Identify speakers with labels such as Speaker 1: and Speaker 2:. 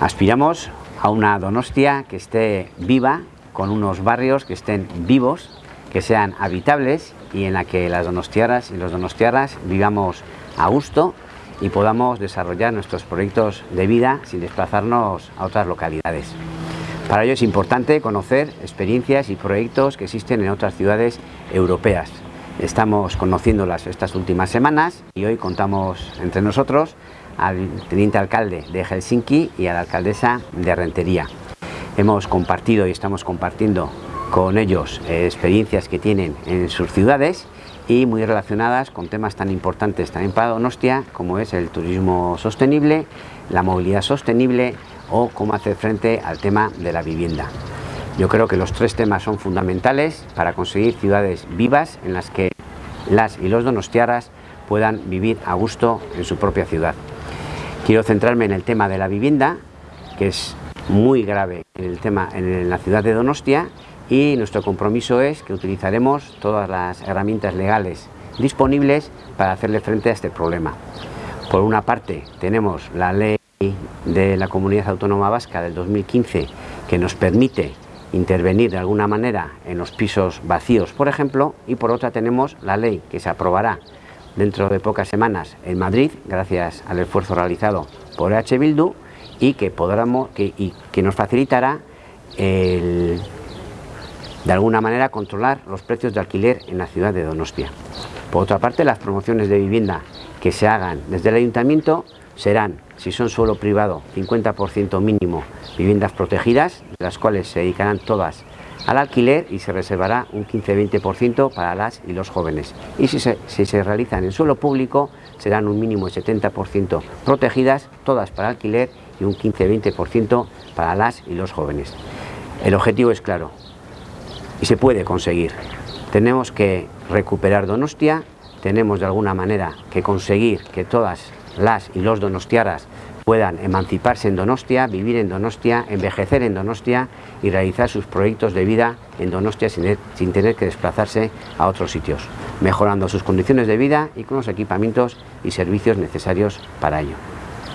Speaker 1: Aspiramos a una Donostia que esté viva, con unos barrios que estén vivos, que sean habitables y en la que las donostiaras y los donostiaras vivamos a gusto y podamos desarrollar nuestros proyectos de vida sin desplazarnos a otras localidades. Para ello es importante conocer experiencias y proyectos que existen en otras ciudades europeas. Estamos conociéndolas estas últimas semanas y hoy contamos entre nosotros al teniente alcalde de Helsinki y a la alcaldesa de Rentería. Hemos compartido y estamos compartiendo con ellos eh, experiencias que tienen en sus ciudades y muy relacionadas con temas tan importantes también para Donostia como es el turismo sostenible, la movilidad sostenible o cómo hacer frente al tema de la vivienda. Yo creo que los tres temas son fundamentales para conseguir ciudades vivas en las que las y los donostiaras puedan vivir a gusto en su propia ciudad. Quiero centrarme en el tema de la vivienda, que es muy grave en, la ciudad de Donostia y nuestro compromiso es que utilizaremos todas las herramientas legales disponibles para hacerle frente a este problema. Por una parte tenemos la ley de la Comunidad Autónoma Vasca del 2015 que nos permite intervenir de alguna manera en los pisos vacíos, por ejemplo, y por otra tenemos la ley que se aprobará dentro de pocas semanas en Madrid, gracias al esfuerzo realizado por H. Bildu, y que, podamos, que, y que nos facilitará el de alguna manera controlar los precios de alquiler en la ciudad de Donostia. Por otra parte, las promociones de vivienda que se hagan desde el ayuntamiento serán, si son suelo privado, 50% mínimo viviendas protegidas, de las cuales se dedicarán todas al alquiler y se reservará un 15-20% para las y los jóvenes. Y si se, si se realizan en suelo público, serán un mínimo de 70% protegidas, todas para alquiler y un 15-20% para las y los jóvenes. El objetivo es claro, y se puede conseguir. Tenemos que recuperar Donostia, tenemos de alguna manera que conseguir que todas las y los donostiaras puedan emanciparse en Donostia, vivir en Donostia, envejecer en Donostia y realizar sus proyectos de vida en Donostia sin, tener que desplazarse a otros sitios, mejorando sus condiciones de vida y con los equipamientos y servicios necesarios para ello.